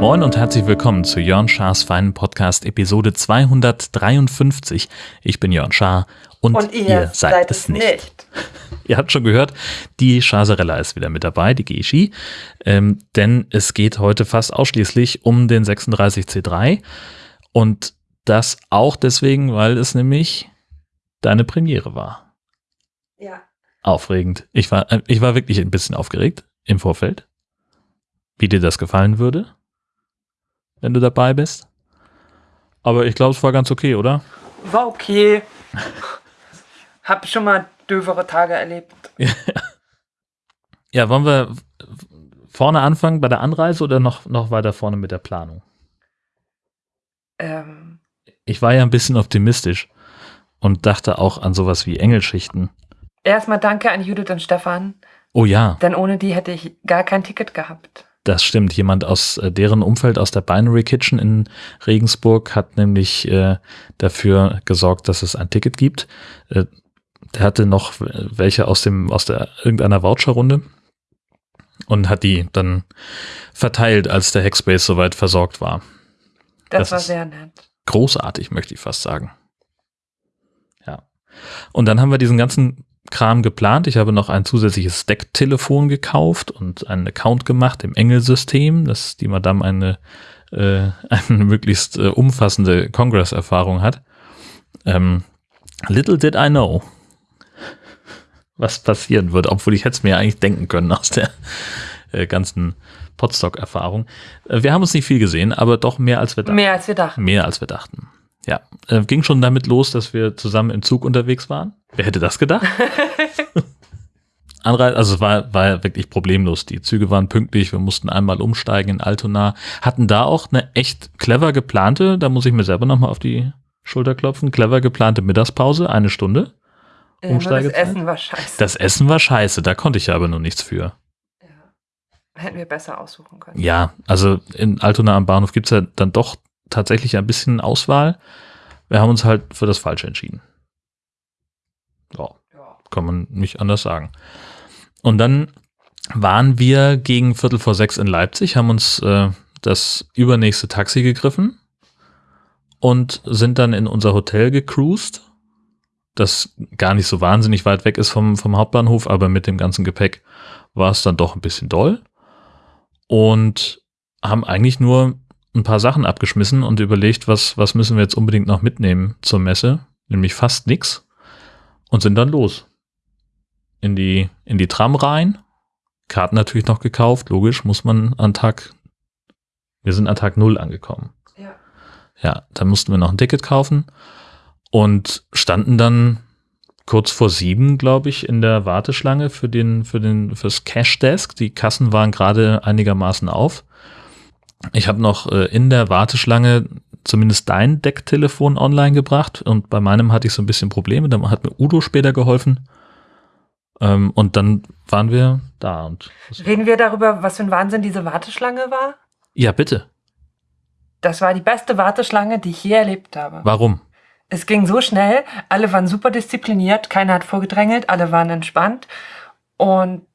Moin und herzlich willkommen zu Jörn Schars feinen Podcast Episode 253. Ich bin Jörn Schaar und, Und ihr ihr seid, seid es nicht. nicht. Ihr habt schon gehört, die Chasarella ist wieder mit dabei, die Geschi, ähm, denn es geht heute fast ausschließlich um den 36C3 und das auch deswegen, weil es nämlich deine Premiere war. Ja. Aufregend. Ich war, äh, ich war wirklich ein bisschen aufgeregt im Vorfeld, wie dir das gefallen würde, wenn du dabei bist. Aber ich glaube, es war ganz okay, oder? War okay. Hab schon mal dövere Tage erlebt. Ja, wollen wir vorne anfangen bei der Anreise oder noch, noch weiter vorne mit der Planung? Ähm, Ich war ja ein bisschen optimistisch und dachte auch an sowas wie Engelschichten. erstmal danke an Judith und Stefan, Oh ja, denn ohne die hätte ich gar kein Ticket gehabt. das stimmt. Jemand aus äh, deren Umfeld, aus der Binary Kitchen in Regensburg, hat nämlich äh, dafür gesorgt, dass es ein Ticket gibt. Äh, der hatte noch welche aus dem aus der irgendeiner Voucherrunde und hat die dann verteilt, als der Hackspace soweit versorgt war. Das, Das war ist- sehr nett. Großartig, möchte ich fast sagen. Ja. Und dann haben wir diesen ganzen Kram geplant. Ich habe noch ein zusätzliches Stack-Telefon gekauft und einen Account gemacht im Engel-System, dass die Madame eine, äh, eine möglichst äh, umfassende Congress-Erfahrung hat. Ähm, little did I know, was passieren wird, obwohl ich hätte es mir eigentlich denken können aus der äh, ganzen Podstock-Erfahrung. Äh, wir haben uns nicht viel gesehen, aber doch mehr als wir dachten. Mehr als wir dachten. Mehr als wir dachten. Ja, äh, ging schon damit los, dass wir zusammen im Zug unterwegs waren. Wer hätte das gedacht? Anreise, also es war, war wirklich problemlos. Die Züge waren pünktlich, wir mussten einmal umsteigen in Altona, hatten da auch eine echt clever geplante, da muss ich mir selber nochmal auf die Schulter klopfen, clever geplante Mittagspause, eine Stunde. Nur das Umsteigezeit? Essen war scheiße. Das Essen war scheiße, da konnte ich ja aber nur nichts für. Hätten wir besser aussuchen können. Ja, also in Altona am Bahnhof gibt's ja dann doch tatsächlich ein bisschen Auswahl. Wir haben uns halt für das Falsche entschieden. Ja, Ja. kann man nicht anders sagen. Und dann waren wir gegen Viertel vor sechs in Leipzig, haben uns äh, das übernächste Taxi gegriffen und sind dann in unser Hotel gecruised, das gar nicht so wahnsinnig weit weg ist vom, vom Hauptbahnhof, aber mit dem ganzen Gepäck war es dann doch ein bisschen doll. Und haben eigentlich nur ein paar Sachen abgeschmissen und überlegt, was, was müssen wir jetzt unbedingt noch mitnehmen zur Messe, nämlich fast nix und sind dann los. In die, in die Tram rein, Karten natürlich noch gekauft, logisch, muss man an Tag, wir sind an Tag null angekommen. Ja. Ja, da mussten wir noch ein Ticket kaufen und standen dann kurz vor sieben, glaube ich, in der Warteschlange für den, für den, fürs Cash Desk. Die Kassen waren gerade einigermaßen auf. Ich habe noch äh, in der Warteschlange zumindest dein Decktelefon online gebracht und bei meinem hatte ich so ein bisschen Probleme. Da hat mir Udo später geholfen. Ähm, und dann waren wir da und Reden wir darüber, was für ein Wahnsinn diese Warteschlange war? ja, bitte. Das war die beste Warteschlange, die ich je erlebt habe. Warum? Es ging so schnell, alle waren super diszipliniert, keiner hat vorgedrängelt, alle waren entspannt und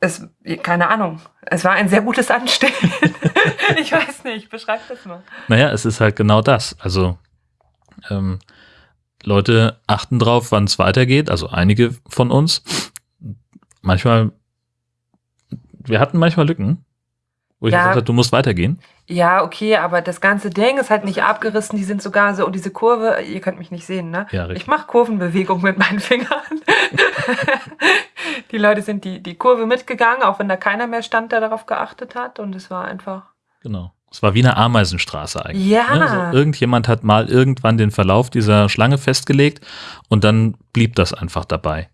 es, keine Ahnung, es war ein sehr gutes Anstehen. ich weiß nicht, beschreib das mal. Naja, es ist halt genau das. Also ähm, Leute achten drauf, wann es weitergeht. Also einige von uns. Manchmal, wir hatten manchmal Lücken, wo ich Ja. gesagt habe, du musst weitergehen. Ja, okay, aber das ganze Ding ist halt nicht abgerissen, die sind sogar so, und diese Kurve, ihr könnt mich nicht sehen, ne? Ja, richtig. Ich mache Kurvenbewegung mit meinen Fingern. die Leute sind die, die Kurve mitgegangen, auch wenn da keiner mehr stand, der darauf geachtet hat. Und es war einfach. Genau. Es war wie eine Ameisenstraße eigentlich. Ja. Ne? Also irgendjemand hat mal irgendwann den Verlauf dieser Schlange festgelegt und dann blieb das einfach dabei.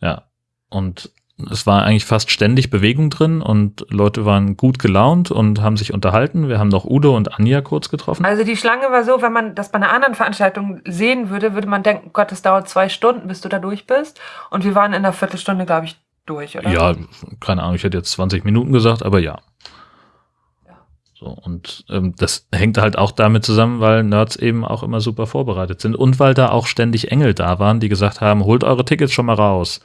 Ja. Und es war eigentlich fast ständig Bewegung drin und Leute waren gut gelaunt und haben sich unterhalten. Wir haben noch Udo und Anja kurz getroffen. Also die Schlange war so, wenn man das bei einer anderen Veranstaltung sehen würde, würde man denken, Gott, das dauert zwei Stunden, bis du da durch bist. Und wir waren in einer Viertelstunde, glaube ich, durch, oder? Ja, keine Ahnung, ich hätte jetzt 20 Minuten gesagt, aber ja. Ja. So, und ähm, das hängt halt auch damit zusammen, weil Nerds eben auch immer super vorbereitet sind und weil da auch ständig Engel da waren, die gesagt haben, holt eure Tickets schon mal raus,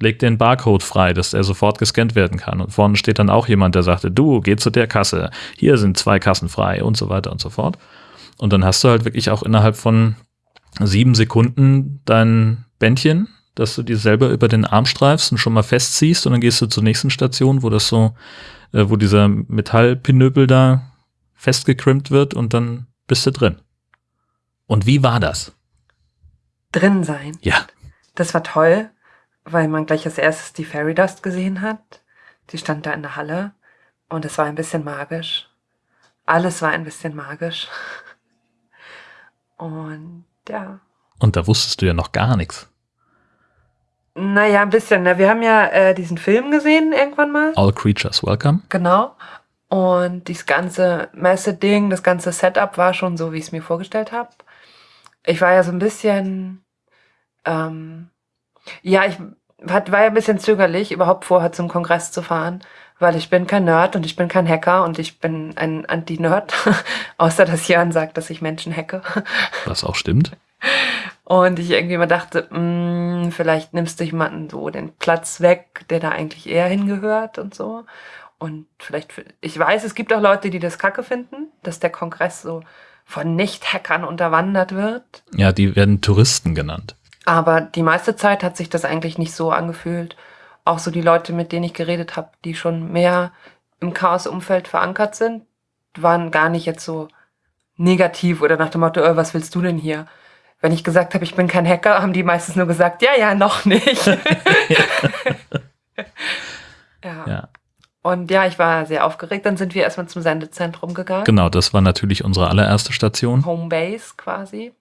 legt den Barcode frei, dass der sofort gescannt werden kann. Und vorne steht dann auch jemand, der sagte, du, geh zu der Kasse, hier sind zwei Kassen frei und so weiter und so fort. Und dann hast du halt wirklich auch innerhalb von sieben Sekunden dein Bändchen, dass du dir selber über den Arm streifst und schon mal festziehst und dann gehst du zur nächsten Station, wo das so äh, wo dieser Metallpinöpel da festgekrimmt wird und dann bist du drin. Und wie war das? Drin sein. Ja. Das war toll, weil man gleich als erstes die Fairy Dust gesehen hat. Die stand da in der Halle und es war ein bisschen magisch. Alles war ein bisschen magisch. Und ja. Und da wusstest du ja noch gar nichts. Naja, ein bisschen. Ne? Wir haben ja äh, diesen Film gesehen irgendwann mal. All Creatures Welcome. Genau. Und dieses ganze Messe-Ding, das ganze Setup war schon so, wie ich es mir vorgestellt habe. Ich war ja so ein bisschen, ähm, ja, ich hat, war ja ein bisschen zögerlich, überhaupt vorher zum Kongress zu fahren, weil ich bin kein Nerd und ich bin kein Hacker und ich bin ein Anti-Nerd, außer dass Jörn sagt, dass ich Menschen hacke. Was auch stimmt. Und ich irgendwie mal dachte, mh, mm, vielleicht nimmst du jemanden so den Platz weg, der da eigentlich eher hingehört und so. Und vielleicht, ich weiß, es gibt auch Leute, die das kacke finden, dass der Kongress so von Nicht-Hackern unterwandert wird. Ja, die werden Touristen genannt. Aber die meiste Zeit hat sich das eigentlich nicht so angefühlt. Auch so die Leute, mit denen ich geredet habe, die schon mehr im Chaos-Umfeld verankert sind, waren gar nicht jetzt so negativ oder nach dem Motto, oh, was willst du denn hier? wenn ich gesagt habe, ich bin kein Hacker, haben die meistens nur gesagt, ja, ja, noch nicht. ja. ja. Und ja, ich war sehr aufgeregt. Dann sind wir erstmal zum Sendezentrum gegangen. Genau, das war natürlich unsere allererste Station. Homebase quasi.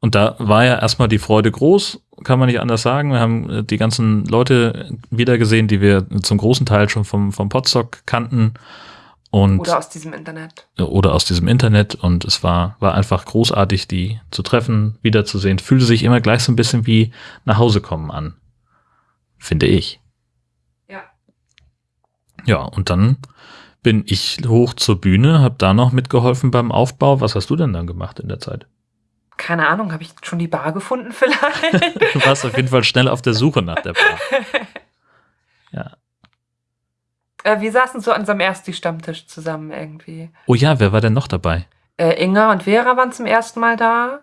Und da war ja erstmal die Freude groß, kann man nicht anders sagen. Wir haben äh, die ganzen Leute wiedergesehen, die wir zum großen Teil schon vom, vom Podstock kannten. Und, oder aus diesem Internet. Oder aus diesem Internet. Und es war, war einfach großartig, die zu treffen, wiederzusehen. Fühlte sich immer gleich so ein bisschen wie nach Hause kommen an. Finde ich. Ja. Ja, und dann bin ich hoch zur Bühne, habe da noch mitgeholfen beim Aufbau. Was hast du denn dann gemacht in der Zeit? Keine Ahnung, habe ich schon die Bar gefunden vielleicht? du warst auf jeden Fall schnell auf der Suche nach der Bar. Ja. Äh, wir saßen so an unserem Ersti-Stammtisch zusammen irgendwie. Oh ja, wer war denn noch dabei? Äh, Inga und Vera waren zum ersten Mal da.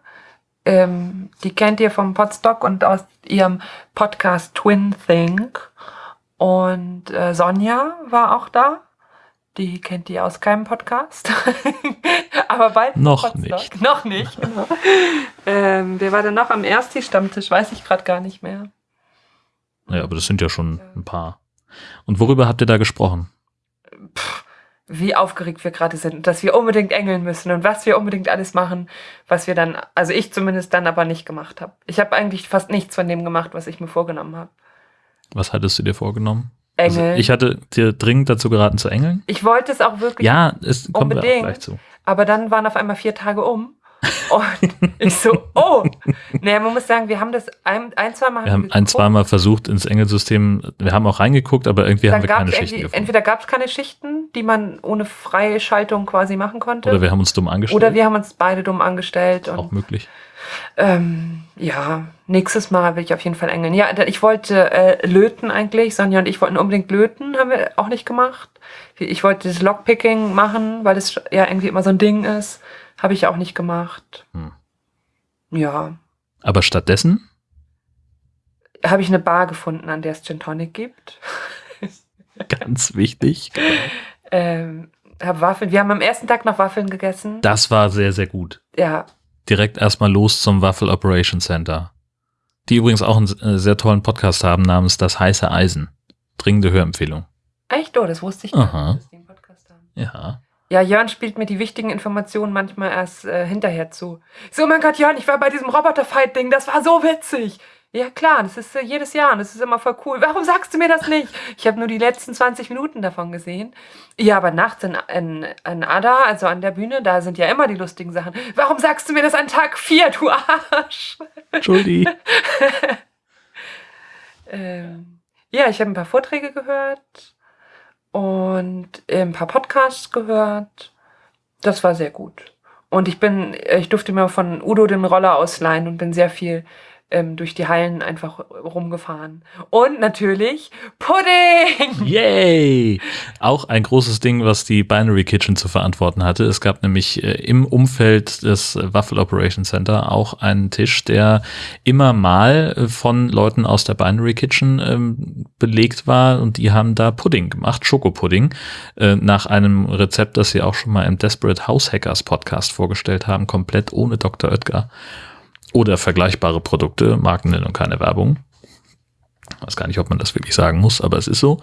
Ähm, die kennt ihr vom Podstock und aus ihrem Podcast Twin Think. Und äh, Sonja war auch da. Die kennt ihr aus keinem Podcast. Aber bald. Noch Podstock. nicht. Noch nicht, genau. ähm, wer war denn noch am Ersti-Stammtisch? Weiß ich gerade gar nicht mehr. Ja, aber das sind ja schon ein paar. Und worüber habt ihr da gesprochen? Puh, wie aufgeregt wir gerade sind, dass wir unbedingt engeln müssen und was wir unbedingt alles machen, was wir dann, also ich zumindest dann aber nicht gemacht habe. Ich habe eigentlich fast nichts von dem gemacht, was ich mir vorgenommen habe. Was hattest du dir vorgenommen? Engel. Also ich hatte dir dringend dazu geraten zu engeln. Ich wollte es auch wirklich. Ja, es kommt unbedingt, gleich zu. Aber dann waren auf einmal vier Tage um und ich so, oh. Naja, man muss sagen, wir haben das ein, ein zwei Mal. Wir haben ein, zwei Mal versucht ins Engelsystem. Wir haben auch reingeguckt, aber irgendwie Dann haben wir keine Schichten gefunden. Entweder gab es keine Schichten, die man ohne freie Schaltung quasi machen konnte. Oder wir haben uns dumm angestellt. Oder wir haben uns beide dumm angestellt. auch möglich. Ähm, ja, nächstes Mal will ich auf jeden Fall engeln. Ja, ich wollte äh, löten eigentlich. Sonja und ich wollten unbedingt löten, haben wir auch nicht gemacht. Ich wollte das Lockpicking machen, weil das ja irgendwie immer so ein Ding ist. Habe ich auch nicht gemacht. Hm. Ja. Aber stattdessen? Habe ich eine Bar gefunden, an der es Gin Tonic gibt. Ganz wichtig. ähm, hab Waffeln. Wir haben am ersten Tag noch Waffeln gegessen. Das war sehr, sehr gut. Ja. Direkt erstmal los zum Waffel Operation Center. Die übrigens auch einen äh, sehr tollen Podcast haben namens Das heiße Eisen. Dringende Hörempfehlung. Echt? Oh, das wusste ich nicht, dass die einen Podcast haben. Ja. Ja, Jörn spielt mir die wichtigen Informationen manchmal erst äh, hinterher zu. So, mein Gott, Jörn, ich war bei diesem Roboter-Fight-Ding, das war so witzig. Ja, klar, das ist äh, jedes Jahr und das ist immer voll cool. Warum sagst du mir das nicht? Ich habe nur die letzten 20 Minuten davon gesehen. Ja, aber nachts in, in, in Ada, also an der Bühne, da sind ja immer die lustigen Sachen. Warum sagst du mir das an Tag 4, du Arsch? Entschuldi. ähm, ja, ich habe ein paar Vorträge gehört und ein paar Podcasts gehört. Das war sehr gut. Und ich bin, ich durfte mir von Udo den Roller ausleihen und bin sehr viel ähm, durch die Hallen einfach rumgefahren. Und natürlich Pudding! Yay! Auch ein großes Ding, was die Binary Kitchen zu verantworten hatte. Es gab nämlich äh, im Umfeld des Waffle Operation Center auch einen Tisch, der immer mal äh, von Leuten aus der Binary Kitchen ähm, belegt war und die haben da Pudding gemacht, Schokopudding, äh, nach einem Rezept, das sie auch schon mal im Desperate House Hackers Podcast vorgestellt haben, komplett ohne Dr. Oetker oder vergleichbare Produkte, Markennennung, keine Werbung. Ich weiß gar nicht, ob man das wirklich sagen muss, aber es ist so.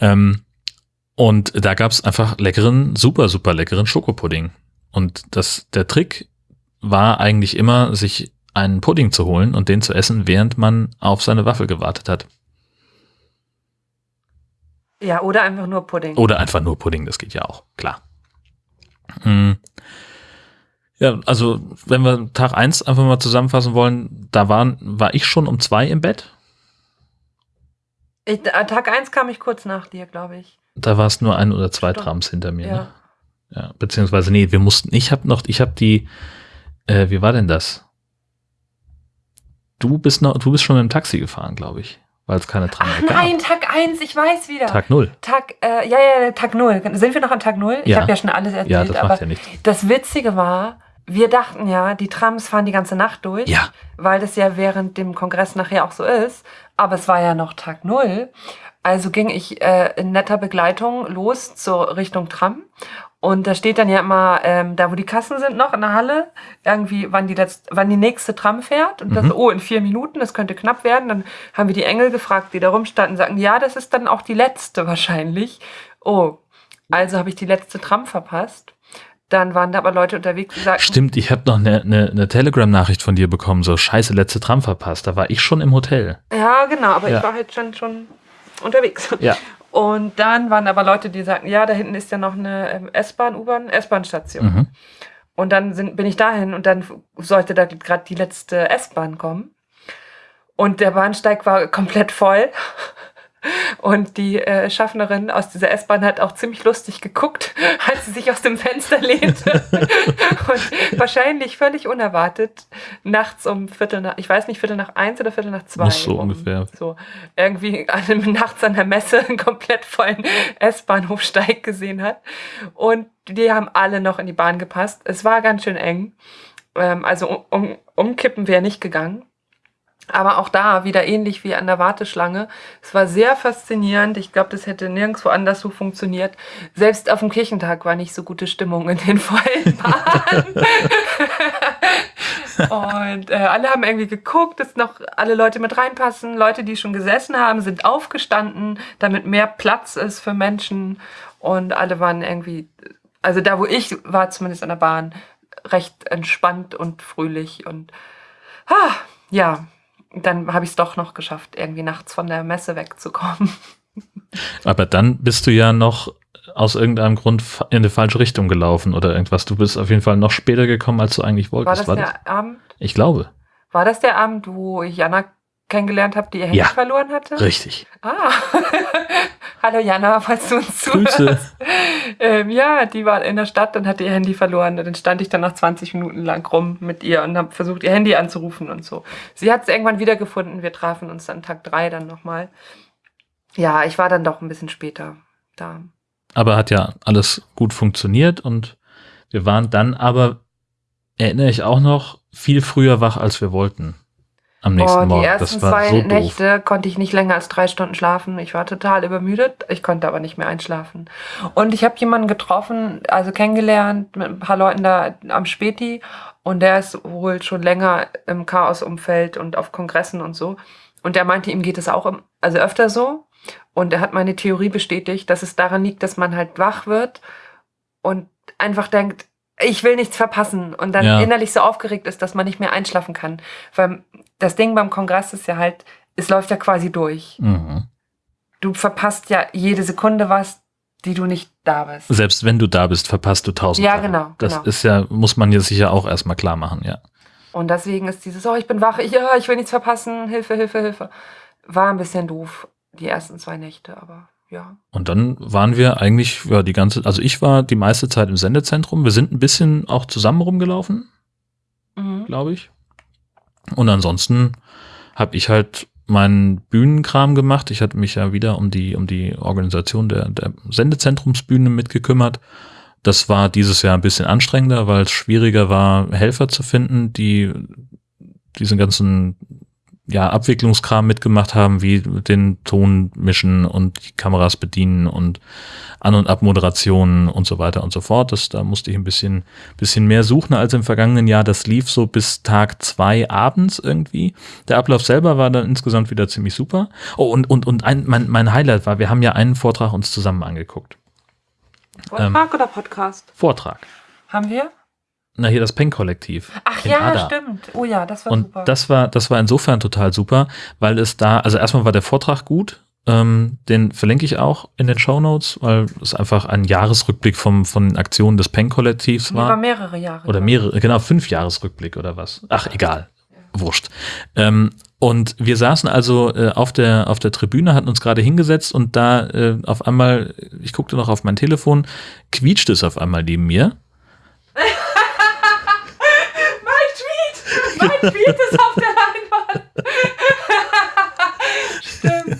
Ähm, und da gab es einfach leckeren, super, super leckeren Schokopudding. Und das, der Trick war eigentlich immer, sich einen Pudding zu holen und den zu essen, während man auf seine Waffel gewartet hat. Ja, oder einfach nur Pudding. Oder einfach nur Pudding, das geht ja auch, klar. Ja, also wenn wir Tag eins einfach mal zusammenfassen wollen, da waren, war ich schon um zwei im Bett. Ich, äh, Tag eins kam ich kurz nach dir, glaube ich. Da war es nur ein oder zwei Stimmt. Trams hinter mir. Ja. Ne? ja. Beziehungsweise, nee, wir mussten, ich habe noch, ich habe die, äh, wie war denn das? Du bist noch, du bist schon mit dem Taxi gefahren, glaube ich weil es keine Tram Ach, gab. Nein, Tag 1, ich weiß wieder. Tag 0. Tag, äh, ja, ja, Tag 0. Sind wir noch an Tag 0? Ich ja. habe ja schon alles erzählt. Ja, das aber ja nichts. Das Witzige war, wir dachten ja, die Trams fahren die ganze Nacht durch, ja. weil das ja während dem Kongress nachher auch so ist. Aber es war ja noch Tag Null. Also ging ich äh, in netter Begleitung los zur Richtung Tram. Und da steht dann ja immer, ähm, da wo die Kassen sind noch in der Halle, irgendwie, wann die, letzte, wann die nächste Tram fährt. Und das, mhm. oh, in vier Minuten, das könnte knapp werden. Dann haben wir die Engel gefragt, die da rumstanden, sagen, ja, das ist dann auch die letzte wahrscheinlich. Oh, also habe ich die letzte Tram verpasst. Dann waren da aber Leute unterwegs, die sagten. Stimmt, ich habe noch eine, eine, eine Telegram-Nachricht von dir bekommen, so scheiße, letzte Tram verpasst. Da war ich schon im Hotel. Ja, genau, aber ja. ich war halt schon, schon unterwegs. Ja. Und dann waren aber Leute, die sagten, ja, da hinten ist ja noch eine ähm, S-Bahn, U-Bahn, S-Bahn-Station. Mhm. Und dann sind, bin ich dahin und dann sollte da gerade die letzte S-Bahn kommen. Und der Bahnsteig war komplett voll. Und die äh, Schaffnerin aus dieser S-Bahn hat auch ziemlich lustig geguckt, als sie sich aus dem Fenster lehnte. und wahrscheinlich völlig unerwartet nachts um Viertel nach, ich weiß nicht, Viertel nach eins oder Viertel nach zwei. Muss so um, ungefähr. So irgendwie an, nachts an der Messe einen komplett vollen S-Bahnhofsteig gesehen hat. Und die haben alle noch in die Bahn gepasst. Es war ganz schön eng. Ähm, also um, um, umkippen wäre nicht gegangen. Aber auch da wieder ähnlich wie an der Warteschlange. Es war sehr faszinierend. Ich glaube, das hätte nirgendwo anders so funktioniert. Selbst auf dem Kirchentag war nicht so gute Stimmung in den vollen Bahnen. Und äh, alle haben irgendwie geguckt, dass noch alle Leute mit reinpassen. Leute, die schon gesessen haben, sind aufgestanden, damit mehr Platz ist für Menschen. Und alle waren irgendwie, also da, wo ich war, zumindest an der Bahn, recht entspannt und fröhlich. Und ah, ja, dann habe ich es doch noch geschafft, irgendwie nachts von der Messe wegzukommen. Aber dann bist du ja noch aus irgendeinem Grund in die falsche Richtung gelaufen oder irgendwas. Du bist auf jeden Fall noch später gekommen, als du eigentlich wolltest. War das War der das? Abend? Ich glaube. War das der Abend, wo ich Jana kennengelernt habe, die ihr Handy ja, verloren hatte? Richtig. Ah. Hallo Jana, falls du uns zuhörst. ähm, ja, die war in der Stadt und hatte ihr Handy verloren. Und dann stand ich dann noch 20 Minuten lang rum mit ihr und habe versucht, ihr Handy anzurufen und so. Sie hat es irgendwann wiedergefunden. Wir trafen uns dann Tag drei dann nochmal. Ja, ich war dann doch ein bisschen später da. Aber hat ja alles gut funktioniert und wir waren dann aber, erinnere ich auch noch, viel früher wach, als wir wollten am nächsten oh, Morgen. Die ersten zwei so Nächte konnte ich nicht länger als drei Stunden schlafen. Ich war total übermüdet. Ich konnte aber nicht mehr einschlafen. Und ich habe jemanden getroffen, also kennengelernt mit ein paar Leuten da am Späti. Und der ist wohl schon länger im Chaos-Umfeld und auf Kongressen und so. Und der meinte, ihm geht es auch im, also öfter so. Und er hat meine Theorie bestätigt, dass es daran liegt, dass man halt wach wird und einfach denkt, ich will nichts verpassen und dann ja. innerlich so aufgeregt ist, dass man nicht mehr einschlafen kann. Weil das Ding beim Kongress ist ja halt, es läuft ja quasi durch. Mhm. Du verpasst ja jede Sekunde was, die du nicht da bist. Selbst wenn du da bist, verpasst du tausend. Ja, Sachen. genau. Das genau. ist ja, muss man ja sicher auch erstmal klar machen, ja. Und deswegen ist dieses, oh, ich bin wach, ich, ja, ich will nichts verpassen, Hilfe, Hilfe, Hilfe. War ein bisschen doof, die ersten zwei Nächte, aber Ja. Und dann waren wir eigentlich, ja, die ganze, also ich war die meiste Zeit im Sendezentrum. Wir sind ein bisschen auch zusammen rumgelaufen, Mhm. glaube ich. Und ansonsten habe ich halt meinen Bühnenkram gemacht. Ich hatte mich ja wieder um die, um die Organisation der, der Sendezentrumsbühne mitgekümmert. Das war dieses Jahr ein bisschen anstrengender, weil es schwieriger war, Helfer zu finden, die diesen ganzen ja, Abwicklungskram mitgemacht haben, wie den Ton mischen und die Kameras bedienen und An- und Abmoderationen und so weiter und so fort. Das, da musste ich ein bisschen, bisschen mehr suchen als im vergangenen Jahr. Das lief so bis Tag zwei abends irgendwie. Der Ablauf selber war dann insgesamt wieder ziemlich super. Oh, und, und, und ein, mein, mein Highlight war, wir haben ja einen Vortrag uns zusammen angeguckt. Vortrag oder Podcast? Vortrag. Haben wir? Na, hier das Peng-Kollektiv. Ach ja, Ada. stimmt. Oh ja, das war Und super. das war, das war insofern total super, weil es da, also erstmal war der Vortrag gut, ähm, den verlinke ich auch in den Show Notes, weil es einfach ein Jahresrückblick vom, von Aktionen des Peng-Kollektivs Über war. mehrere Jahre. Oder mehrere, genau, fünf Jahresrückblick oder was. Ach, egal. Wurscht. Ähm, und wir saßen also äh, auf der auf der Tribüne, hatten uns gerade hingesetzt und da äh, auf einmal, ich guckte noch auf mein Telefon, quietschte es auf einmal neben mir. Mein Tweet ist auf der Leinwand! Stimmt.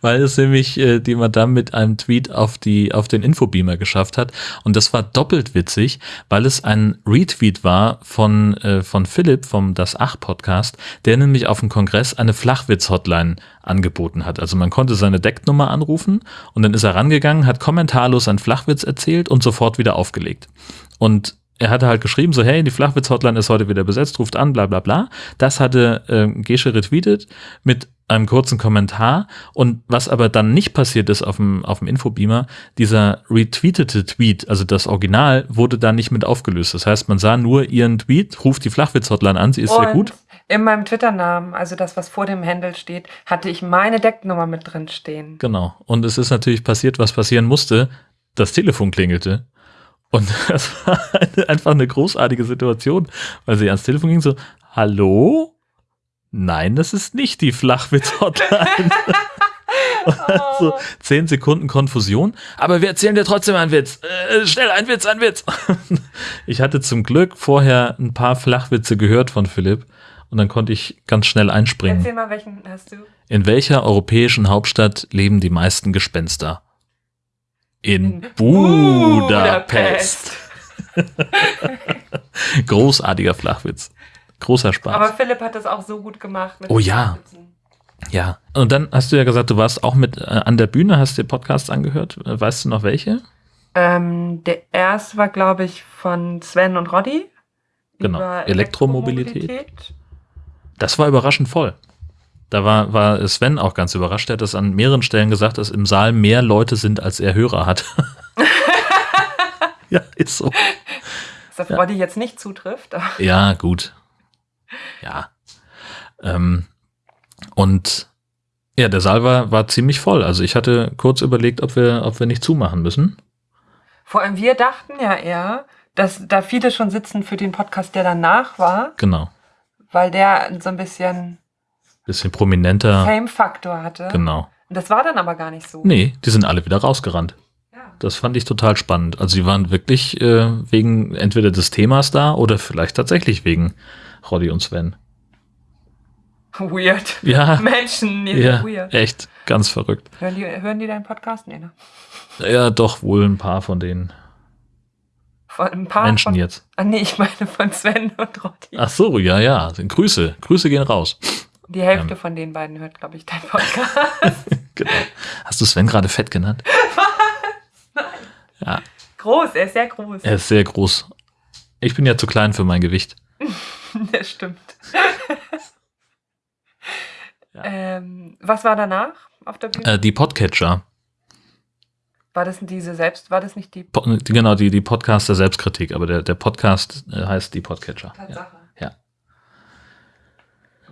weil es nämlich äh, die Madame mit einem Tweet auf die auf den Infobeamer geschafft hat und das war doppelt witzig, weil es ein Retweet war von äh, von Philipp vom Das Ach Podcast, der nämlich auf dem Kongress eine Flachwitz Hotline angeboten hat. Also man konnte seine Decknummer anrufen und dann ist er rangegangen, hat kommentarlos einen Flachwitz erzählt und sofort wieder aufgelegt. Und er hatte halt geschrieben, so, hey, die Flachwitz-Hotline ist heute wieder besetzt, ruft an, bla bla bla. Das hatte äh, Gesche retweetet mit einem kurzen Kommentar. Und was aber dann nicht passiert ist auf dem, auf dem Infobeamer, dieser retweetete Tweet, also das Original, wurde da nicht mit aufgelöst. Das heißt, man sah nur ihren Tweet, ruft die Flachwitz-Hotline an, sie ist sehr Und gut. In meinem Twitter-Namen, also das, was vor dem Handle steht, hatte ich meine Decknummer mit drin stehen. Genau. Und es ist natürlich passiert, was passieren musste. Das Telefon klingelte. Und das war eine, einfach eine großartige Situation, weil sie ans Telefon ging so, hallo? Nein, das ist nicht die Flachwitz-Hotline. so zehn Sekunden Konfusion. Aber wir erzählen dir trotzdem einen Witz. Äh, schnell, ein Witz, ein Witz. ich hatte zum Glück vorher ein paar Flachwitze gehört von Philipp. Und dann konnte ich ganz schnell einspringen. Erzähl mal, welchen hast du? In welcher europäischen Hauptstadt leben die meisten Gespenster? In Budapest. Großartiger Flachwitz. Großer Spaß. Aber Philipp hat das auch so gut gemacht. mit Oh ja. Ja. Und dann hast du ja gesagt, du warst auch mit äh, an der Bühne, hast dir Podcasts angehört. Äh, Weißt du noch welche? Ähm, der erste war, glaube ich, von Sven und Roddy. Genau. über Elektromobilität. Das war überraschend voll. Da war, war Sven auch ganz überrascht. Er hat das an mehreren Stellen gesagt, dass im Saal mehr Leute sind, als er Hörer hat. ja, ist so. Was auf Roddy jetzt nicht zutrifft. Ja, gut. Ja. Ähm, und ja, der Saal war, war ziemlich voll. Also ich hatte kurz überlegt, ob wir, ob wir nicht zumachen müssen. Vor allem wir dachten ja eher, dass da viele schon sitzen für den Podcast, der danach war, Genau. weil der so ein bisschen Bisschen prominenter. Fame-Faktor hatte. Genau. Und das war dann aber gar nicht so. Nee, die sind alle wieder rausgerannt. Ja. Das fand ich total spannend. Also sie waren wirklich äh, wegen entweder des Themas da oder vielleicht tatsächlich wegen Roddy und Sven. Weird. Ja, Menschen, nee, ja, weird. echt ganz verrückt. Hören die, hören die deinen Podcast? Nee, ne? Ja, doch wohl ein paar von den Von ein paar Menschen von, jetzt. Ah, nee, ich meine von Sven und Roddy. Ach so, ja, ja. Grüße, Grüße gehen raus. Die Hälfte Ähm. von den beiden hört, glaube ich, dein Podcast. Genau. Hast du Sven gerade fett genannt? Ja, groß, er ist sehr groß. er ist sehr groß. Ich bin ja zu klein für mein Gewicht. Das stimmt. Ja. ähm, was war danach auf der Bühne? Äh, die Podcatcher. war das diese selbst, war das nicht die Po die- genau, die, die Podcast der Selbstkritik, aber der, der Podcast äh, heißt die Podcatcher. Tatsache? Ja.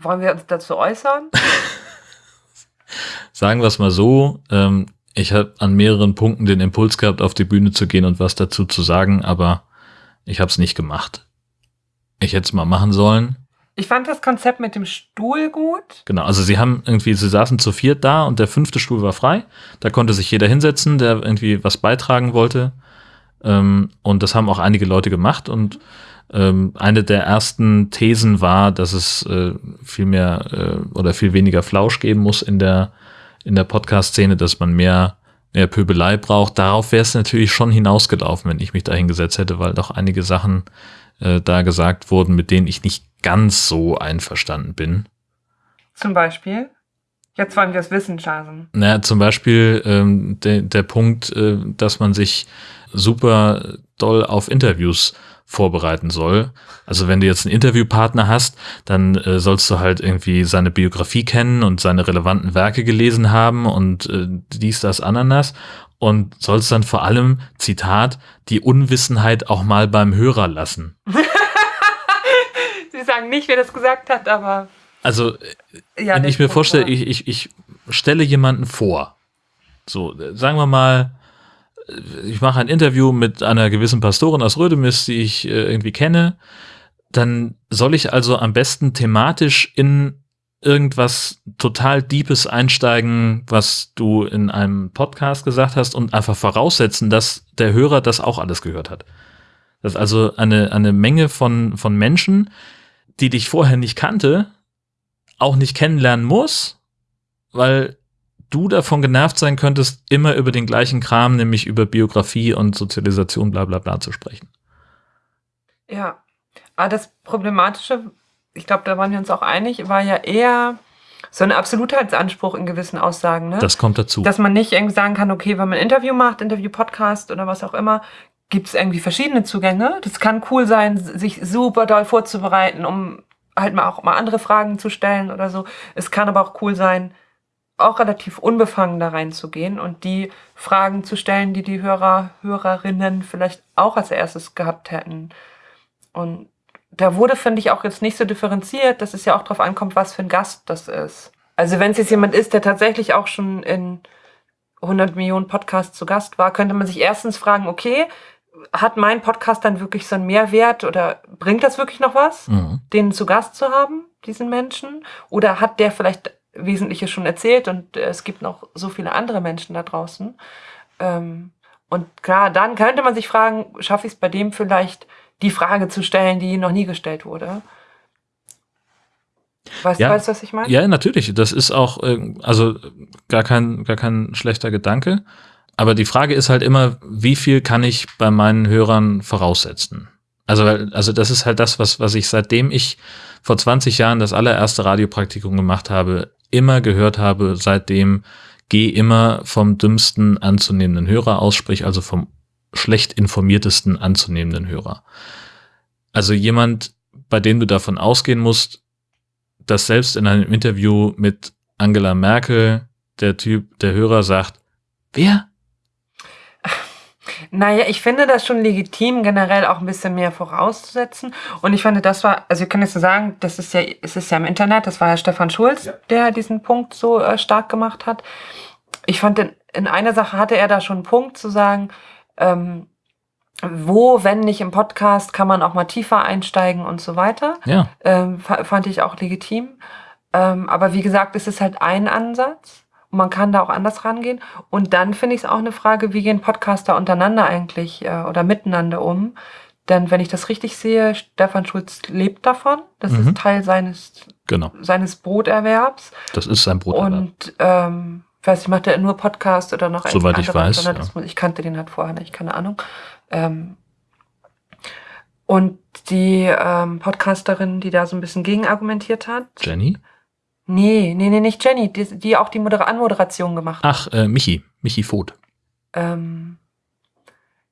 Wollen wir uns dazu äußern? Sagen wir es mal so, ähm, ich habe an mehreren Punkten den Impuls gehabt, auf die Bühne zu gehen und was dazu zu sagen, aber ich habe es nicht gemacht. Ich hätte es mal machen sollen. Ich fand das Konzept mit dem Stuhl gut. Genau, also sie haben irgendwie, sie saßen zu viert da und der fünfte Stuhl war frei. Da konnte sich jeder hinsetzen, der irgendwie was beitragen wollte. Ähm, und das haben auch einige Leute gemacht. Und ähm, eine der ersten Thesen war, dass es äh, viel mehr äh, oder viel weniger Flausch geben muss in der, in der Podcast-Szene, dass man mehr, mehr Pöbelei braucht. Darauf wäre es natürlich schon hinausgelaufen, wenn ich mich da hingesetzt hätte, weil doch einige Sachen äh, da gesagt wurden, mit denen ich nicht ganz so einverstanden bin. Zum Beispiel? Jetzt wollen wir es wissen, Chasen. Naja, zum Beispiel ähm, de, der Punkt, äh, dass man sich super doll auf Interviews vorbereiten soll. Also wenn du jetzt einen Interviewpartner hast, dann äh, sollst du halt irgendwie seine Biografie kennen und seine relevanten Werke gelesen haben und äh, dies, das, Ananas und sollst dann vor allem, Zitat, die Unwissenheit auch mal beim Hörer lassen. Sie sagen nicht, wer das gesagt hat, aber. Also, ja, wenn ich mir vorstelle, ich, ich, ich stelle jemanden vor. So, sagen wir mal, ich mache ein Interview mit einer gewissen Pastorin aus Rödemis, die ich äh, irgendwie kenne. Dann soll ich also am besten thematisch in irgendwas total Deepes einsteigen, was du in einem Podcast gesagt hast und einfach voraussetzen, dass der Hörer das auch alles gehört hat. Das ist also eine, eine Menge von, von Menschen, die dich vorher nicht kannte, auch nicht kennenlernen muss, weil du davon genervt sein könntest, immer über den gleichen Kram, nämlich über Biografie und Sozialisation, bla bla bla zu sprechen. Ja, aber das Problematische, ich glaube, da waren wir uns auch einig, war ja eher so ein Absolutheitsanspruch in gewissen Aussagen. Ne? Das kommt dazu. Dass man nicht irgendwie sagen kann, okay, wenn man ein Interview macht, Interview-Podcast oder was auch immer, gibt es irgendwie verschiedene Zugänge. Das kann cool sein, sich super doll vorzubereiten, um halt mal auch mal andere Fragen zu stellen oder so. Es kann aber auch cool sein, auch relativ unbefangen da reinzugehen und die Fragen zu stellen, die die Hörer, Hörerinnen vielleicht auch als erstes gehabt hätten. Und da wurde, finde ich, auch jetzt nicht so differenziert, dass es ja auch darauf ankommt, was für ein Gast das ist. Also wenn es jetzt jemand ist, der tatsächlich auch schon in 100 Millionen Podcasts zu Gast war, könnte man sich erstens fragen, okay, hat mein Podcast dann wirklich so einen Mehrwert oder bringt das wirklich noch was, mhm. den zu Gast zu haben, diesen Menschen? Oder hat der vielleicht Wesentliches schon erzählt und äh, es gibt noch so viele andere Menschen da draußen? Ähm, und klar, dann könnte man sich fragen, schaffe ich es bei dem vielleicht, die Frage zu stellen, die noch nie gestellt wurde? Weißt, ja, weißt du, was ich meine? Ja, natürlich. Das ist auch, äh, also gar kein, gar kein schlechter Gedanke. Aber die Frage ist halt immer, wie viel kann ich bei meinen Hörern voraussetzen? Also, also das ist halt das, was, was ich seitdem ich vor 20 Jahren das allererste Radiopraktikum gemacht habe, immer gehört habe, seitdem geh immer vom dümmsten anzunehmenden Hörer aus, sprich also vom schlecht informiertesten anzunehmenden Hörer. Also jemand, bei dem du davon ausgehen musst, dass selbst in einem Interview mit Angela Merkel der Typ, der Hörer sagt, wer? Naja, ich finde das schon legitim, generell auch ein bisschen mehr vorauszusetzen. Und ich finde, das war, also ich kann jetzt so sagen, das ist ja, es ist ja im Internet, das war ja Stefan Schulz, ja. der diesen Punkt so äh, stark gemacht hat. Ich fand, in, in einer Sache hatte er da schon einen Punkt zu sagen, ähm, wo, wenn nicht im Podcast, kann man auch mal tiefer einsteigen und so weiter. Ja. Ähm, fand ich auch legitim. Ähm, aber wie gesagt, es ist halt ein Ansatz. Und man kann da auch anders rangehen. Und dann finde ich es auch eine Frage, wie gehen Podcaster untereinander eigentlich äh, oder miteinander um? Denn wenn ich das richtig sehe, Stefan Schulz lebt davon. Das mhm. ist Teil seines, genau. seines Broterwerbs. Das ist sein Broterwerb. Und ähm, weiß ich, macht er nur Podcast oder noch Soweit ich weiß. Ja. Ich kannte den halt vorher nicht, keine Ahnung. Ähm, und die ähm, Podcasterin, die da so ein bisschen gegenargumentiert hat. Jenny? Nee, nee, nee, nicht Jenny, die, die auch die Moder Anmoderation gemacht hat. Ach, äh, Michi, Michi Voth. Ähm,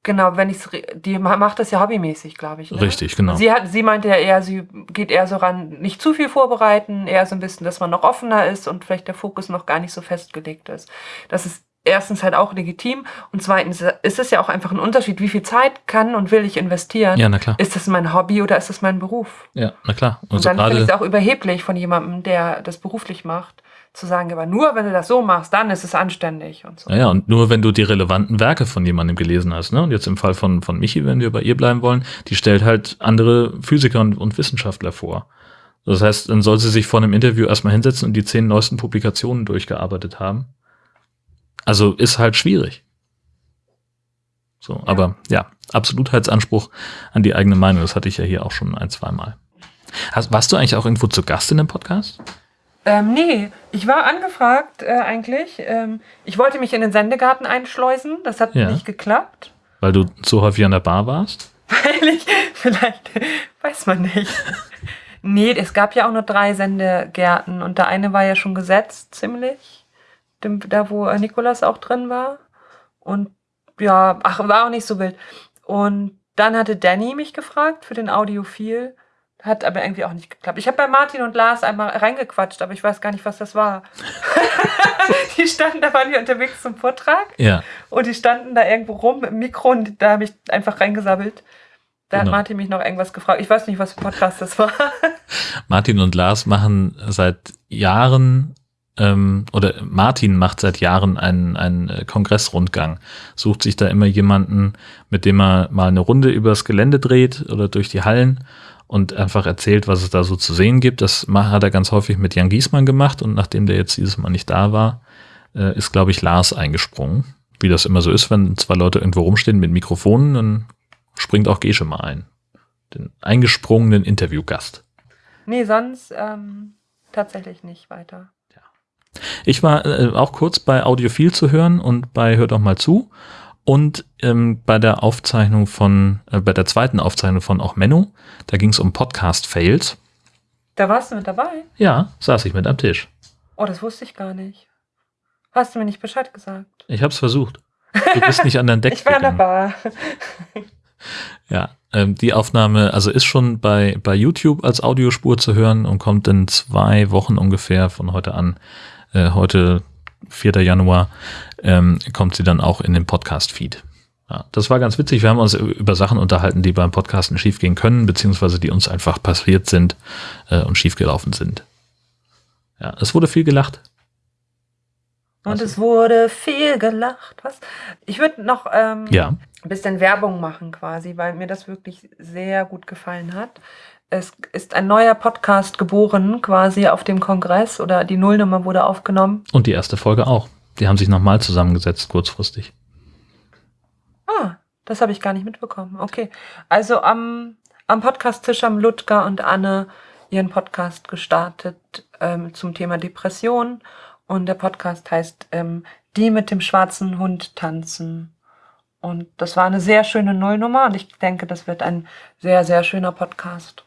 genau, wenn ich's, die macht das ja hobbymäßig, glaube ich. Ne? Richtig, genau. Sie, hat, sie meinte ja eher, sie geht eher so ran, nicht zu viel vorbereiten, eher so ein bisschen, dass man noch offener ist und vielleicht der Fokus noch gar nicht so festgelegt ist. Das ist erstens halt auch legitim und zweitens ist es ja auch einfach ein Unterschied, wie viel Zeit kann und will ich investieren. Ja, na klar. Ist das mein Hobby oder ist das mein Beruf? Ja, na klar. Und, und dann finde ich es auch überheblich von jemandem, der das beruflich macht, zu sagen, aber nur wenn du das so machst, dann ist es anständig und so. Ja, und nur wenn du die relevanten Werke von jemandem gelesen hast, ne? Und jetzt im Fall von, von Michi, wenn wir bei ihr bleiben wollen, die stellt halt andere Physiker und, und Wissenschaftler vor. Das heißt, dann soll sie sich vor einem Interview erstmal hinsetzen und die zehn neuesten Publikationen durchgearbeitet haben. Also ist halt schwierig. So, ja. aber ja, Absolutheitsanspruch an die eigene Meinung, das hatte ich ja hier auch schon ein, zwei Mal. Hast, warst du eigentlich auch irgendwo zu Gast in dem Podcast? Ähm, nee, ich war angefragt äh, eigentlich. Ähm, ich wollte mich in den Sendegarten einschleusen, das hat ja. nicht geklappt. Weil du zu häufig an der Bar warst? Weil ich, vielleicht, weiß man nicht. nee, es gab ja auch nur drei Sendegärten und der eine war ja schon gesetzt, ziemlich. Dem, da, wo Nikolas auch drin war. Und ja, ach, war auch nicht so wild. Und dann hatte Danny mich gefragt für den Audiophil. Hat aber irgendwie auch nicht geklappt. Ich habe bei Martin und Lars einmal reingequatscht, aber ich weiß gar nicht, was das war. die standen, da waren wir unterwegs zum Vortrag. Ja. Und die standen da irgendwo rum im Mikro und da habe ich einfach reingesabbelt. Da genau. hat Martin mich noch irgendwas gefragt. Ich weiß nicht, was für ein Podcast das war. Martin und Lars machen seit Jahren ähm, oder Martin macht seit Jahren einen, einen äh, Kongressrundgang, sucht sich da immer jemanden, mit dem er mal eine Runde übers Gelände dreht oder durch die Hallen und einfach erzählt, was es da so zu sehen gibt. Das hat er ganz häufig mit Jan Giesmann gemacht und nachdem der jetzt dieses Mal nicht da war, äh, ist, glaube ich, Lars eingesprungen. Wie das immer so ist, wenn zwei Leute irgendwo rumstehen mit Mikrofonen, dann springt auch Gesche mal ein. Den eingesprungenen Interviewgast. Nee, sonst ähm, tatsächlich nicht weiter. Ich war äh, auch kurz bei Audiophil zu hören und bei Hör doch mal zu und ähm, bei der Aufzeichnung von, äh, bei der zweiten Aufzeichnung von auch Menno, da ging es um Podcast-Fails. Da warst du mit dabei? Ja, saß ich mit am Tisch. Oh, das wusste ich gar nicht. Hast du mir nicht Bescheid gesagt? Ich hab's versucht. Du bist nicht an dein Deck Ich war gegangen. dabei. ja, ähm, die Aufnahme, also ist schon bei, bei YouTube als Audiospur zu hören und kommt in zwei Wochen ungefähr von heute an äh, heute 4. Januar, ähm, kommt sie dann auch in den Podcast-Feed. Ja, das war ganz witzig. Wir haben uns über Sachen unterhalten, die beim Podcasten schiefgehen können, beziehungsweise die uns einfach passiert sind äh, und schiefgelaufen sind. Ja, es wurde viel gelacht. Und es wurde viel gelacht. Was? Ich würde noch ähm, ja. ein bisschen Werbung machen quasi, weil mir das wirklich sehr gut gefallen hat es ist ein neuer Podcast geboren, quasi auf dem Kongress oder die Nullnummer wurde aufgenommen. Und die erste Folge auch. Die haben sich nochmal zusammengesetzt, kurzfristig. Ah, das habe ich gar nicht mitbekommen. Okay. Also am, am Podcast-Tisch haben Ludger und Anne ihren Podcast gestartet ähm, zum Thema Depression. Und der Podcast heißt ähm, Die mit dem schwarzen Hund tanzen. Und das war eine sehr schöne Nullnummer und ich denke, das wird ein sehr, sehr schöner Podcast.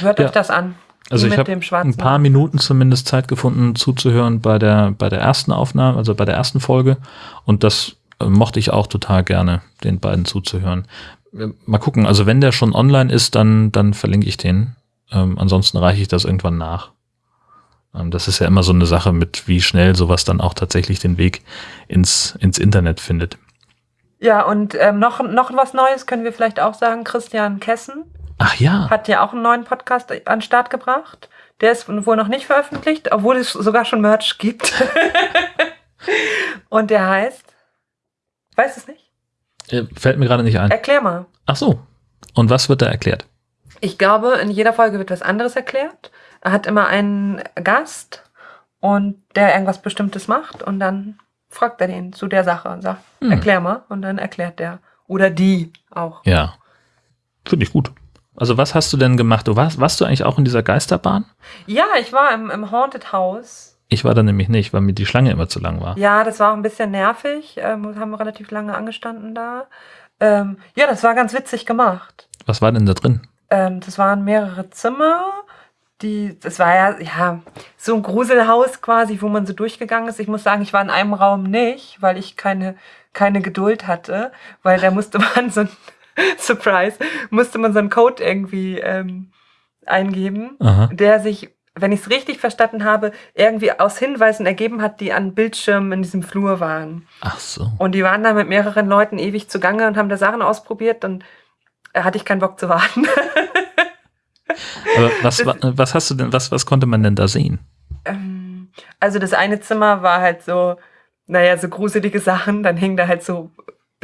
Hört ja. euch das an. Also ich habe ein paar Minuten zumindest Zeit gefunden zuzuhören bei der bei der ersten Aufnahme, also bei der ersten Folge und das äh, mochte ich auch total gerne, den beiden zuzuhören. Äh, mal gucken, also wenn der schon online ist, dann dann verlinke ich den. Ähm, ansonsten reiche ich das irgendwann nach. Ähm, das ist ja immer so eine Sache mit, wie schnell sowas dann auch tatsächlich den Weg ins ins Internet findet. Ja, und ähm, noch, noch was Neues können wir vielleicht auch sagen. Christian Kessen Ach ja. Hat ja auch einen neuen Podcast an den Start gebracht. Der ist wohl noch nicht veröffentlicht, obwohl es sogar schon Merch gibt. Und der heißt. Weiß es nicht? Äh, fällt mir gerade nicht ein. Erklär mal. Ach so. Und was wird da erklärt? Ich glaube, in jeder Folge wird was anderes erklärt. Er hat immer einen Gast und der irgendwas Bestimmtes macht und dann fragt er den zu der Sache und sagt, hm. erklär mal und dann erklärt der. Oder die auch. Ja. Finde ich gut. Also was hast du denn gemacht? Du warst, warst du eigentlich auch in dieser Geisterbahn? Ja, ich war im, im Haunted House. Ich war da nämlich nicht, weil mir die Schlange immer zu lang war. Ja, das war auch ein bisschen nervig. Ähm, haben relativ lange angestanden da. Ähm, ja, das war ganz witzig gemacht. Was war denn da drin? Ähm, das waren mehrere Zimmer. Die, das war ja, ja so ein Gruselhaus quasi, wo man so durchgegangen ist. Ich muss sagen, ich war in einem Raum nicht, weil ich keine, keine Geduld hatte, weil da musste man so ein Surprise, musste man so einen Code irgendwie ähm, eingeben, Aha. der sich, wenn ich es richtig verstanden habe, irgendwie aus Hinweisen ergeben hat, die an Bildschirmen in diesem Flur waren. Ach so. Und die waren da mit mehreren Leuten ewig zugange und haben da Sachen ausprobiert und da hatte ich keinen Bock zu warten. Aber was, was hast du denn, was, was konnte man denn da sehen? Ähm, also das eine Zimmer war halt so, naja, so gruselige Sachen, dann hingen da halt so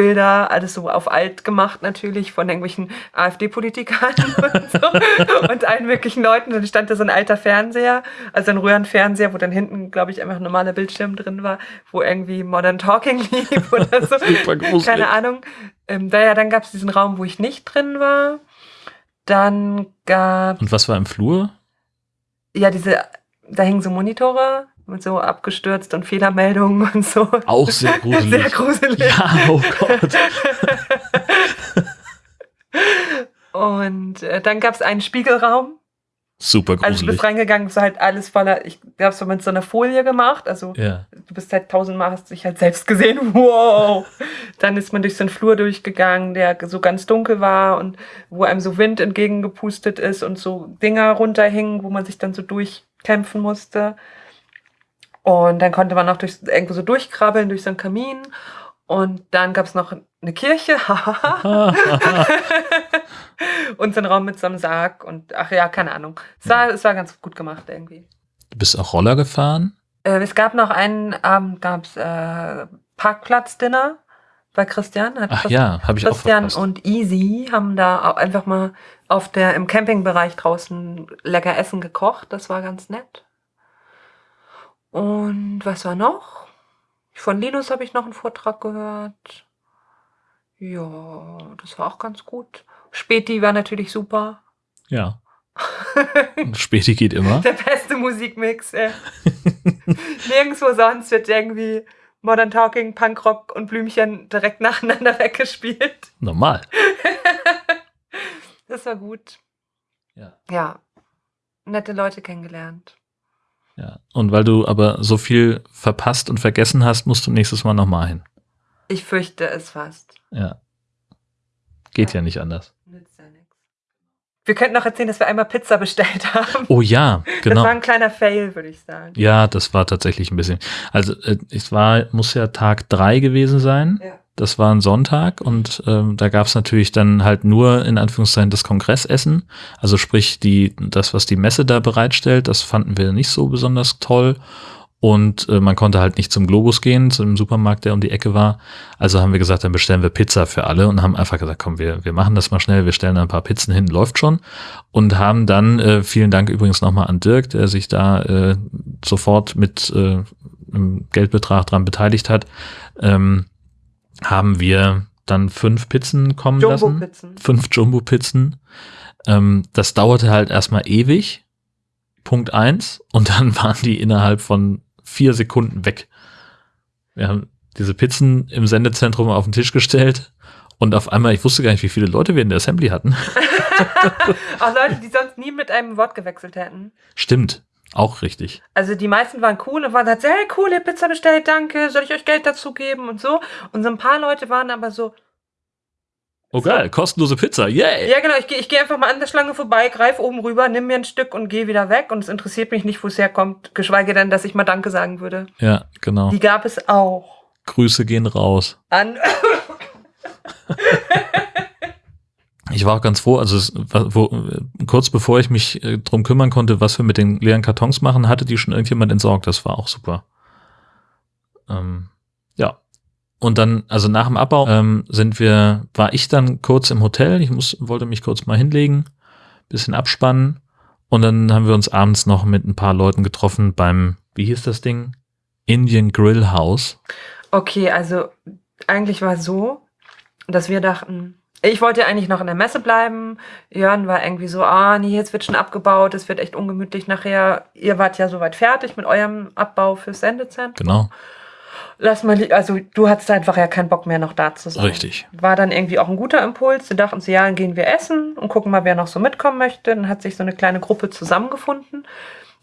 Bilder, alles so auf alt gemacht natürlich von irgendwelchen AfD-Politikern und, so, und allen möglichen Leuten. Und stand da so ein alter Fernseher, also ein Röhrenfernseher, wo dann hinten, glaube ich, einfach ein normaler Bildschirm drin war, wo irgendwie Modern Talking lief oder so. Super. Keine Ahnung. Ähm, da, ja, dann gab es diesen Raum, wo ich nicht drin war. Dann gab Und was war im Flur? ja diese, da hingen so Monitore mit so abgestürzt und Fehlermeldungen und so. Auch sehr gruselig. Sehr gruselig. Ja, oh Gott. Und äh, dann gab es einen Spiegelraum. Super Also du gruselig. bist reingegangen, es war halt alles voller, ich glaube, so mit so einer Folie gemacht. Also ja. du bist halt tausendmal, hast dich halt selbst gesehen. Wow! Dann ist man durch so einen Flur durchgegangen, der so ganz dunkel war und wo einem so Wind entgegengepustet ist und so Dinger runterhingen, wo man sich dann so durchkämpfen musste. Und dann konnte man auch durch, irgendwo so durchkrabbeln durch so einen Kamin. Und dann gab es noch eine Kirche. und so einen Raum mit so einem Sarg und ach ja, keine Ahnung. Es war, es war ganz gut gemacht irgendwie. Du bist auch Roller gefahren? Äh, es gab noch einen Abend, gab es äh, Parkplatzdinner bei Christian. Hat Ach Christ- ja, habe ich auch Christian und Easy haben da auch einfach mal auf der, im Campingbereich draußen lecker Essen gekocht. Das war ganz nett. Und was war noch? Von Linus habe ich noch einen Vortrag gehört. Ja, das war auch ganz gut. Späti war natürlich super. Ja. Späti geht immer. Der beste Musikmix. Ey. Nirgendwo sonst wird irgendwie Modern Talking, Punkrock und Blümchen direkt nacheinander weggespielt. Normal. Das war gut. Ja. Ja. Nette Leute kennengelernt. Ja. Und weil du aber so viel verpasst und vergessen hast, musst du nächstes Mal nochmal hin. Ich fürchte es fast. Ja. Geht ja nicht anders. Nützt ja nichts. Wir könnten noch erzählen, dass wir einmal Pizza bestellt haben. Oh ja, Das genau. war ein kleiner Fail, würde ich sagen. Ja, das war tatsächlich ein bisschen. Also äh, es war, muss ja Tag drei gewesen sein. Ja. Das war ein Sonntag und ähm, da gab es natürlich dann halt nur in Anführungszeichen das Kongressessen. Also sprich die, das, was die Messe da bereitstellt, das fanden wir nicht so besonders toll. Und äh, man konnte halt nicht zum Globus gehen, zu dem Supermarkt, der um die Ecke war. Also haben wir gesagt, dann bestellen wir Pizza für alle und haben einfach gesagt, komm, wir, wir machen das mal schnell, wir stellen ein paar Pizzen hin, läuft schon. Und haben dann, äh, vielen Dank übrigens nochmal an Dirk, der sich da äh, sofort mit äh, einem Geldbetrag dran beteiligt hat, ähm, haben wir dann fünf Pizzen kommen lassen. Jumbo-Pizzen. Fünf Jumbo-Pizzen. Ähm, das dauerte halt erstmal ewig. Punkt eins. Und dann waren die innerhalb von vier Sekunden weg. Wir haben diese Pizzen im Sendezentrum auf den Tisch gestellt. Und auf einmal, ich wusste gar nicht, wie viele Leute wir in der Assembly hatten. Auch Leute, die sonst nie mit einem Wort gewechselt hätten. Stimmt. Auch richtig. Also die meisten waren cool und waren halt, hey cool, ihr habt Pizza bestellt, danke, soll ich euch Geld dazu geben und so. Und so ein paar Leute waren aber so, Oh geil, kostenlose Pizza, yay! ja genau, ich gehe ich geh einfach mal an der Schlange vorbei, greif oben rüber, nimm mir ein Stück und gehe wieder weg. Und es interessiert mich nicht, wo es herkommt, geschweige denn, dass ich mal Danke sagen würde. Ja, genau. Die gab es auch. Grüße gehen raus. An Ich war auch ganz froh, also es, wo, kurz bevor ich mich äh, drum kümmern konnte, was wir mit den leeren Kartons machen, hatte die schon irgendjemand entsorgt. Das war auch super. Ähm, ja. Und dann, also nach dem Abbau ähm, sind wir, war ich dann kurz im Hotel. Ich muss, wollte mich kurz mal hinlegen, bisschen abspannen. Und dann haben wir uns abends noch mit ein paar Leuten getroffen beim, wie hieß das Ding? Indian Grill House. Okay, also eigentlich war es so, dass wir dachten, ich wollte eigentlich noch in der Messe bleiben. Jörn war irgendwie so, ah, nee, jetzt wird schon abgebaut, es wird echt ungemütlich nachher. Ihr wart ja soweit fertig mit eurem Abbau fürs Sendezentrum. Genau, Lass mal, also du hattest einfach ja keinen Bock mehr noch da zu sein. richtig. War dann irgendwie auch ein guter Impuls. Wir dachten so, ja, dann gehen wir essen und gucken mal, wer noch so mitkommen möchte. Dann hat sich so eine kleine Gruppe zusammengefunden.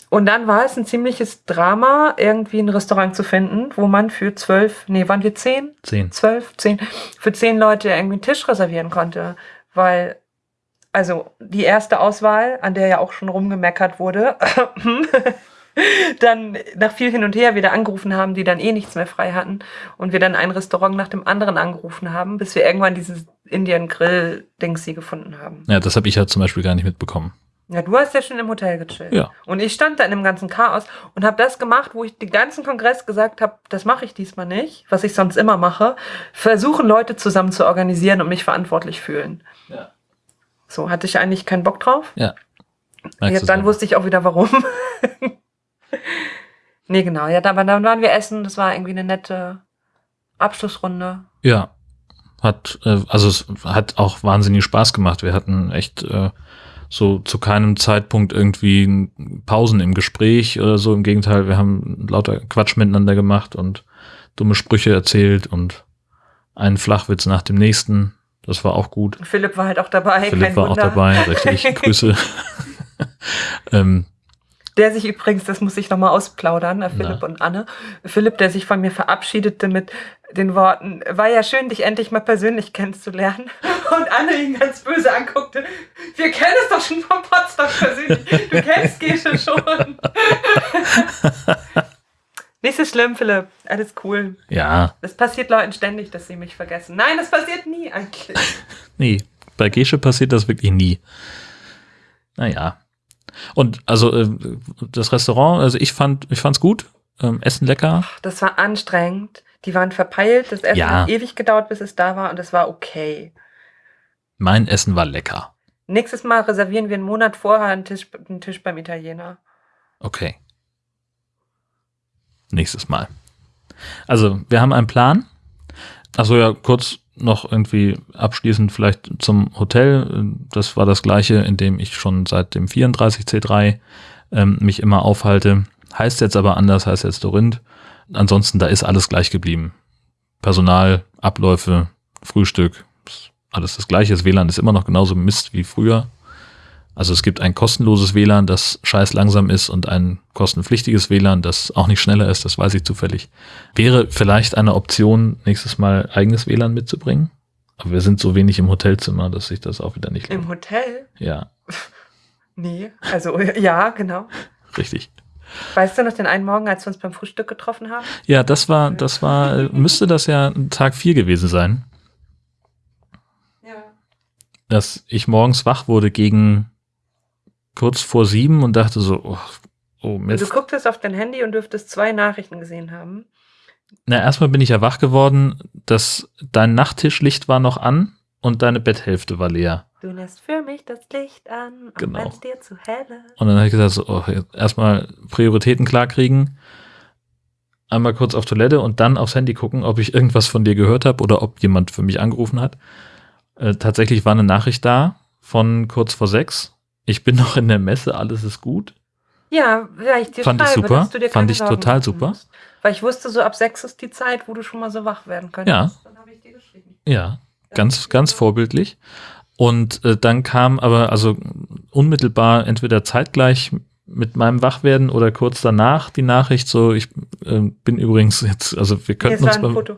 Und dann war es ein ziemliches Drama, irgendwie ein Restaurant zu finden, wo man für zwölf, nee, waren wir zehn? Zehn. zwölf, zehn, für zehn Leute irgendwie einen Tisch reservieren konnte. Weil, also die erste Auswahl, an der ja auch schon rumgemeckert wurde, dann nach viel hin und her wieder angerufen haben, die dann eh nichts mehr frei hatten und wir dann ein Restaurant nach dem anderen angerufen haben, bis wir irgendwann dieses Indian Grill Dingsi gefunden haben. Ja, das habe ich ja zum Beispiel gar nicht mitbekommen. Ja, du hast ja schon im Hotel gechillt. Ja. Und ich stand da in dem ganzen Chaos und habe das gemacht, wo ich den ganzen Kongress gesagt habe, das mache ich diesmal nicht, was ich sonst immer mache. Versuchen, Leute zusammen zu organisieren und mich verantwortlich fühlen. Ja. So, hatte ich eigentlich keinen Bock drauf. Ja. Jetzt, dann wusste ich auch wieder warum. nee, genau. Ja, aber dann waren wir essen. Das war irgendwie eine nette Abschlussrunde. Ja. Hat, äh, also es hat auch wahnsinnig Spaß gemacht. Wir hatten echt äh, so zu keinem Zeitpunkt irgendwie Pausen im Gespräch oder so. Im Gegenteil, wir haben lauter Quatsch miteinander gemacht und dumme Sprüche erzählt und einen Flachwitz nach dem nächsten. Das war auch gut. Philipp war halt auch dabei. Philipp war Wunder. auch dabei, richtig. Grüße. ähm, der sich übrigens, das muss ich nochmal ausplaudern, äh, Philipp Na. und Anne. Philipp, der sich von mir verabschiedete mit den Worten, war ja schön, dich endlich mal persönlich kennenzulernen. Und Anne ihn ganz böse anguckte. Wir kennen es doch schon vom Potsdam persönlich. Du kennst Gesche schon. Nicht so schlimm, Philipp. Alles cool. Ja. Das passiert Leuten ständig, dass sie mich vergessen. Nein, das passiert nie eigentlich. nee, bei Gesche passiert das wirklich nie. Naja. Und also äh, das Restaurant, also ich fand, ich fand's gut. Ähm, Essen lecker. Das war anstrengend. Die waren verpeilt. Das Essen ja. hat ewig gedauert, bis es da war und es war okay. Mein Essen war lecker. Nächstes Mal reservieren wir einen Monat vorher einen Tisch, einen Tisch beim Italiener. Okay. Nächstes Mal. Also, wir haben einen Plan. Also ja, kurz noch irgendwie abschließend vielleicht zum Hotel. Das war das gleiche, in dem ich schon seit dem 34C3 ähm, mich immer aufhalte. Heißt jetzt aber anders, heißt jetzt Dorinth. Ansonsten, da ist alles gleich geblieben. Personal, Abläufe, Frühstück, alles das gleiche. Das WLAN ist immer noch genauso Mist wie früher. Also es gibt ein kostenloses WLAN, das scheiß langsam ist und ein kostenpflichtiges WLAN, das auch nicht schneller ist, das weiß ich zufällig. Wäre vielleicht eine Option, nächstes Mal eigenes WLAN mitzubringen. Aber wir sind so wenig im Hotelzimmer, dass sich das auch wieder nicht lohnt. Im Hotel? Ja. nee, also ja, genau. Richtig. Weißt du noch den einen Morgen, als wir uns beim Frühstück getroffen haben? Ja, das war, das war, müsste das ja Tag 4 gewesen sein. Ja. Dass ich morgens wach wurde gegen kurz vor sieben und dachte so, oh, oh Mist. Du gucktest auf dein Handy und dürftest zwei Nachrichten gesehen haben. Na, erstmal bin ich ja wach geworden, dass dein Nachttischlicht war noch an und deine Betthälfte war leer. Du lässt für mich das Licht an, genau. wenn es dir zu hell ist. Und dann habe ich gesagt, so, oh, erstmal Prioritäten klarkriegen, einmal kurz auf Toilette und dann aufs Handy gucken, ob ich irgendwas von dir gehört habe oder ob jemand für mich angerufen hat. Äh, tatsächlich war eine Nachricht da von kurz vor sechs ich bin noch in der Messe, alles ist gut. Ja, ja ich dir Fand schreibe, ich super. Fand ich Sorgen total super. Musst. Weil ich wusste, so ab sechs ist die Zeit, wo du schon mal so wach werden könntest. Ja. Dann habe ich dir geschrieben. Ja, ganz, ganz vorbildlich. Und äh, dann kam aber also unmittelbar entweder zeitgleich mit meinem Wachwerden oder kurz danach die Nachricht so, ich äh, bin übrigens jetzt, also wir könnten uns beim, Foto.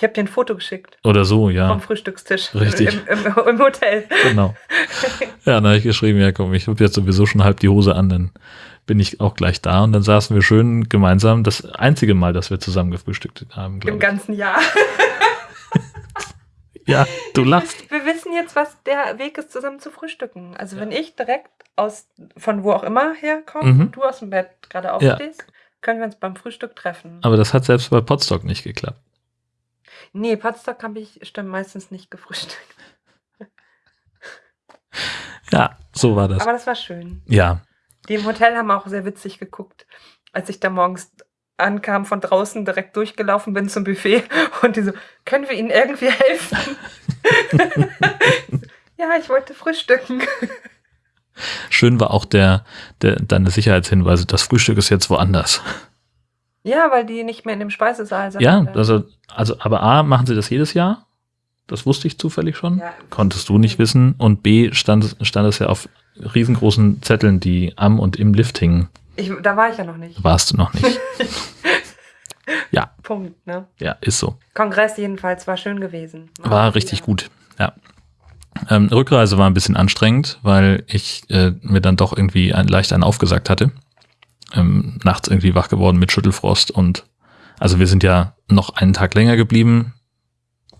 Ich habe dir ein Foto geschickt. Oder so, ja. Vom Frühstückstisch. Richtig. Im, im, im Hotel. Genau. Ja, dann habe ich geschrieben, ja komm, ich habe jetzt sowieso schon halb die Hose an, dann bin ich auch gleich da. Und dann saßen wir schön gemeinsam, das einzige Mal, dass wir zusammen gefrühstückt haben, glaube ich. Im ganzen Jahr. ja, du lachst. Wir wissen jetzt, was der Weg ist, zusammen zu frühstücken. Also ja. wenn ich direkt aus, von wo auch immer herkomme, mhm. du aus dem Bett gerade aufstehst, ja. können wir uns beim Frühstück treffen. Aber das hat selbst bei Potstock nicht geklappt. Nee, Potsdok habe ich stimmt meistens nicht gefrühstückt. Ja, so war das. Aber das war schön. Ja. Die im Hotel haben auch sehr witzig geguckt, als ich da morgens ankam, von draußen direkt durchgelaufen bin zum Buffet und die so, können wir Ihnen irgendwie helfen? ja, ich wollte frühstücken. Schön war auch der, der, deine Sicherheitshinweise, das Frühstück ist jetzt woanders. Ja, weil die nicht mehr in dem Speisesaal sind. Ja, also, also, aber A, machen sie das jedes Jahr? Das wusste ich zufällig schon. Ja. Konntest du nicht wissen. Und B, stand, stand es ja auf riesengroßen Zetteln, die am und im Lift hingen. Ich, da war ich ja noch nicht. Warst du noch nicht. ja. Punkt, ne? Ja, ist so. Kongress jedenfalls war schön gewesen. War, war richtig gut, ja. Ähm, Rückreise war ein bisschen anstrengend, weil ich äh, mir dann doch irgendwie ein, leicht einen aufgesagt hatte ähm, nachts irgendwie wach geworden mit Schüttelfrost und also wir sind ja noch einen Tag länger geblieben.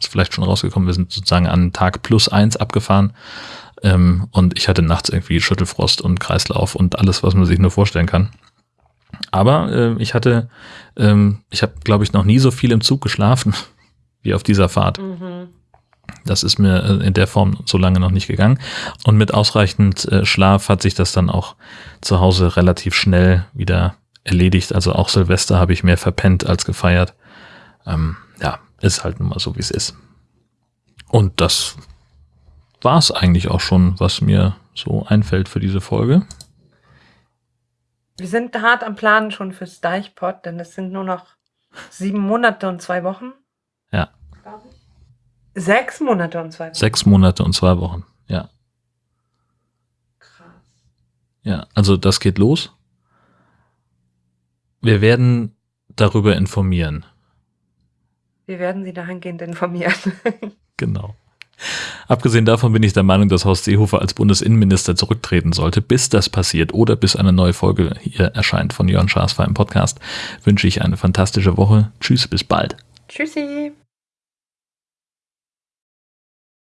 Ist vielleicht schon rausgekommen, wir sind sozusagen an Tag plus eins abgefahren. Ähm, und ich hatte nachts irgendwie Schüttelfrost und Kreislauf und alles, was man sich nur vorstellen kann. Aber äh, ich hatte, ähm, ich habe, glaube ich, noch nie so viel im Zug geschlafen wie auf dieser Fahrt. Mhm. Das ist mir äh, in der Form so lange noch nicht gegangen. Und mit ausreichend äh, Schlaf hat sich das dann auch zu Hause relativ schnell wieder erledigt. Also auch Silvester habe ich mehr verpennt als gefeiert. Ähm, ja, ist halt nun mal so, wie es ist. Und das war es eigentlich auch schon, was mir so einfällt für diese Folge. Wir sind hart am Plan schon fürs Deichpot, denn es sind nur noch sieben Monate und zwei Wochen. Ja. Sechs Monate und zwei Wochen. Sechs Monate und zwei Wochen, ja. Krass. Ja, also das geht los. Wir werden darüber informieren. Wir werden Sie dahingehend informieren. genau. Abgesehen davon bin ich der Meinung, dass Horst Seehofer als Bundesinnenminister zurücktreten sollte. Bis das passiert oder bis eine neue Folge hier erscheint von Jörn Schaas im Podcast, wünsche ich eine fantastische Woche. Tschüss, bis bald. Tschüssi.